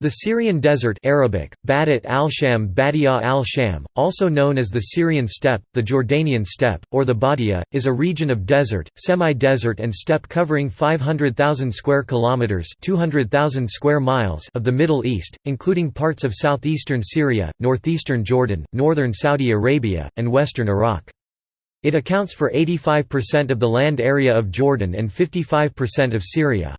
The Syrian desert Arabic, Badat al-Sham Badia al-Sham, also known as the Syrian steppe, the Jordanian steppe, or the Badia, is a region of desert, semi-desert and steppe covering 500,000 square kilometers (200,000 square miles) of the Middle East, including parts of southeastern Syria, northeastern Jordan, northern Saudi Arabia, and western Iraq. It accounts for 85% of the land area of Jordan and 55% of Syria.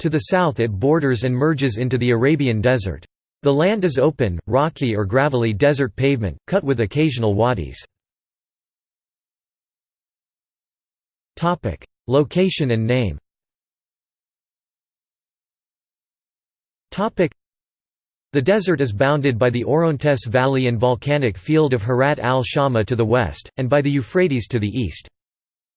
To the south it borders and merges into the Arabian Desert. The land is open, rocky or gravelly desert pavement, cut with occasional wadis. Location and name the desert is bounded by the Orontes Valley and volcanic field of Harrat al-Shamah to the west, and by the Euphrates to the east.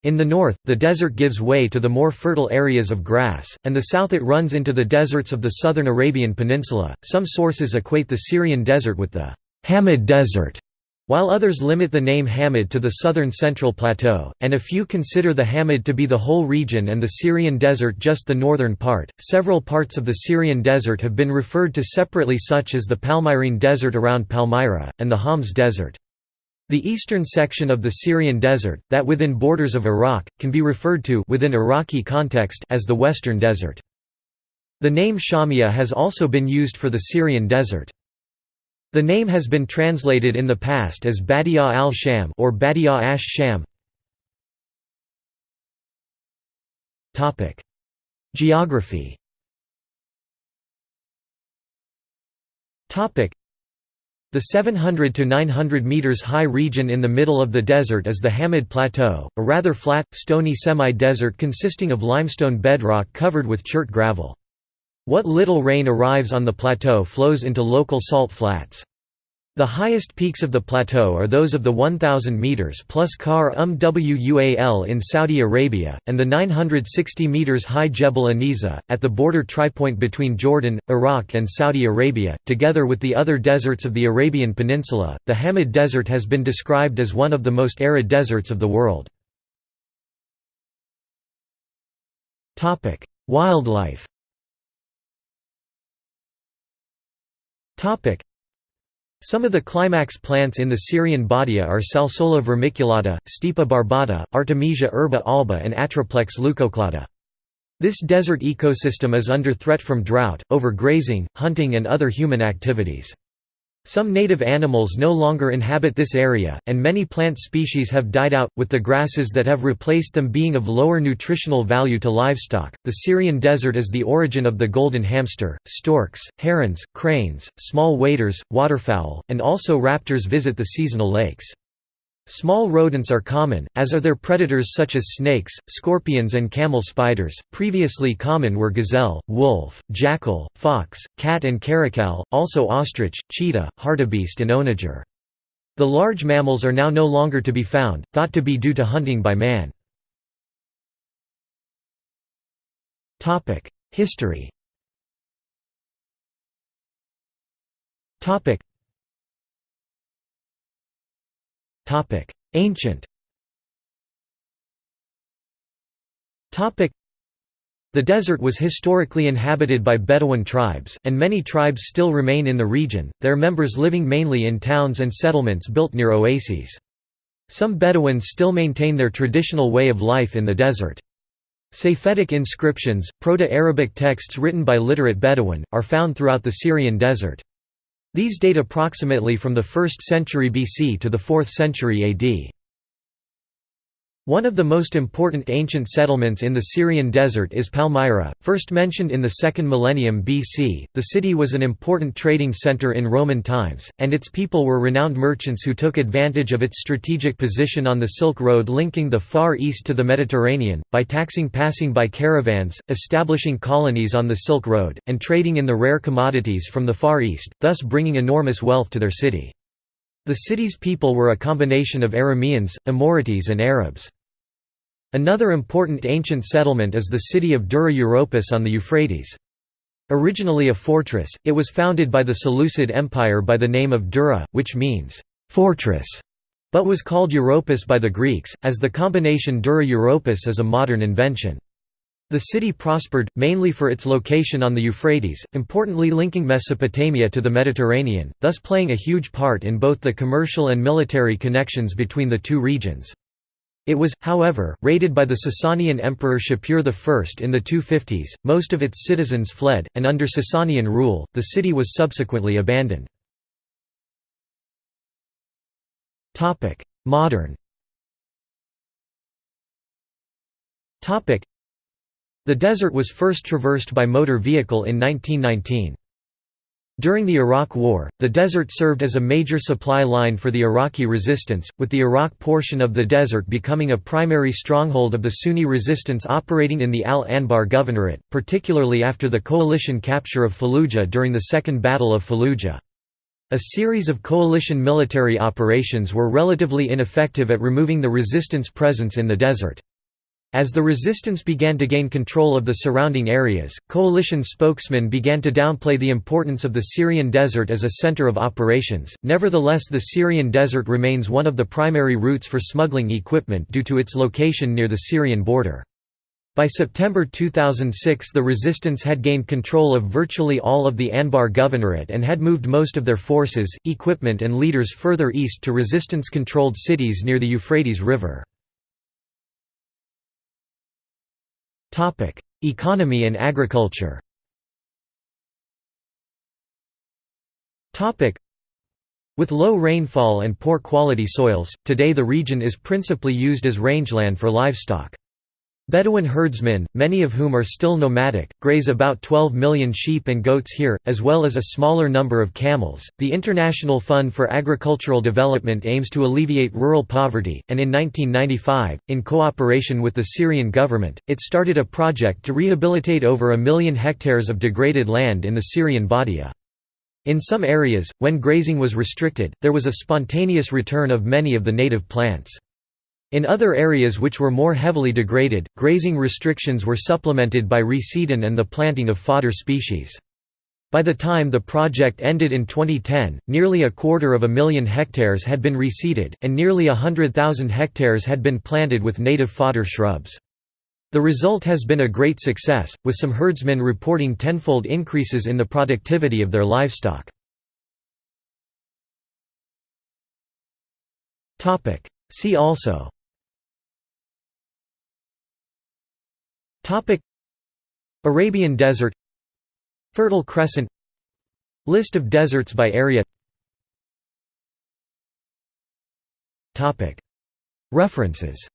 In the north, the desert gives way to the more fertile areas of grass, and the south it runs into the deserts of the southern Arabian Peninsula. Some sources equate the Syrian desert with the Hamad Desert, while others limit the name Hamad to the southern central plateau, and a few consider the Hamad to be the whole region and the Syrian desert just the northern part. Several parts of the Syrian desert have been referred to separately, such as the Palmyrene Desert around Palmyra, and the Homs Desert. The eastern section of the Syrian desert, that within borders of Iraq, can be referred to within Iraqi context as the Western Desert. The name Shamia has also been used for the Syrian desert. The name has been translated in the past as Badia al-Sham or Badia ash-Sham. Topic: Geography the 700 to 900 meters high region in the middle of the desert is the Hamad Plateau, a rather flat, stony semi-desert consisting of limestone bedrock covered with chert gravel. What little rain arrives on the plateau flows into local salt flats. The highest peaks of the plateau are those of the 1,000 metres plus Kar Um Wual in Saudi Arabia, and the 960 metres high Jebel Aniza, at the border tripoint between Jordan, Iraq and Saudi Arabia. Together with the other deserts of the Arabian Peninsula, the Hamad Desert has been described as one of the most arid deserts of the world. Wildlife some of the climax plants in the Syrian Badia are Salsola vermiculata, Stipa barbata, Artemisia herba alba and Atriplex leucoclada. This desert ecosystem is under threat from drought, overgrazing, hunting and other human activities. Some native animals no longer inhabit this area, and many plant species have died out, with the grasses that have replaced them being of lower nutritional value to livestock. The Syrian desert is the origin of the golden hamster, storks, herons, cranes, small waders, waterfowl, and also raptors visit the seasonal lakes. Small rodents are common, as are their predators such as snakes, scorpions and camel spiders. Previously common were gazelle, wolf, jackal, fox, cat and caracal, also ostrich, cheetah, hartebeest and onager. The large mammals are now no longer to be found, thought to be due to hunting by man. History Ancient the desert was historically inhabited by Bedouin tribes, and many tribes still remain in the region, their members living mainly in towns and settlements built near oases. Some Bedouins still maintain their traditional way of life in the desert. Safaitic inscriptions, Proto-Arabic texts written by literate Bedouin, are found throughout the Syrian desert. These date approximately from the 1st century BC to the 4th century AD. One of the most important ancient settlements in the Syrian desert is Palmyra, first mentioned in the 2nd millennium BC. The city was an important trading center in Roman times, and its people were renowned merchants who took advantage of its strategic position on the Silk Road linking the Far East to the Mediterranean, by taxing passing by caravans, establishing colonies on the Silk Road, and trading in the rare commodities from the Far East, thus bringing enormous wealth to their city. The city's people were a combination of Arameans, Amorites and Arabs. Another important ancient settlement is the city of Dura Europos on the Euphrates. Originally a fortress, it was founded by the Seleucid Empire by the name of Dura, which means, "...fortress", but was called Europos by the Greeks, as the combination Dura Europos is a modern invention. The city prospered, mainly for its location on the Euphrates, importantly linking Mesopotamia to the Mediterranean, thus playing a huge part in both the commercial and military connections between the two regions. It was, however, raided by the Sasanian emperor Shapur I in the 250s, most of its citizens fled, and under Sasanian rule, the city was subsequently abandoned. Modern the desert was first traversed by motor vehicle in 1919. During the Iraq War, the desert served as a major supply line for the Iraqi resistance, with the Iraq portion of the desert becoming a primary stronghold of the Sunni resistance operating in the Al-Anbar Governorate, particularly after the coalition capture of Fallujah during the Second Battle of Fallujah. A series of coalition military operations were relatively ineffective at removing the resistance presence in the desert. As the resistance began to gain control of the surrounding areas, coalition spokesmen began to downplay the importance of the Syrian desert as a center of operations. Nevertheless, the Syrian desert remains one of the primary routes for smuggling equipment due to its location near the Syrian border. By September 2006 the resistance had gained control of virtually all of the Anbar Governorate and had moved most of their forces, equipment and leaders further east to resistance-controlled cities near the Euphrates River. Topic: Economy and agriculture. Topic: With low rainfall and poor quality soils, today the region is principally used as rangeland for livestock. Bedouin herdsmen, many of whom are still nomadic, graze about 12 million sheep and goats here, as well as a smaller number of camels. The International Fund for Agricultural Development aims to alleviate rural poverty, and in 1995, in cooperation with the Syrian government, it started a project to rehabilitate over a million hectares of degraded land in the Syrian Badia. In some areas, when grazing was restricted, there was a spontaneous return of many of the native plants. In other areas which were more heavily degraded, grazing restrictions were supplemented by reseeding and the planting of fodder species. By the time the project ended in 2010, nearly a quarter of a million hectares had been reseeded, and nearly a hundred thousand hectares had been planted with native fodder shrubs. The result has been a great success, with some herdsmen reporting tenfold increases in the productivity of their livestock. See also Arabian Desert. Fertile Crescent. List of deserts by area. Topic. References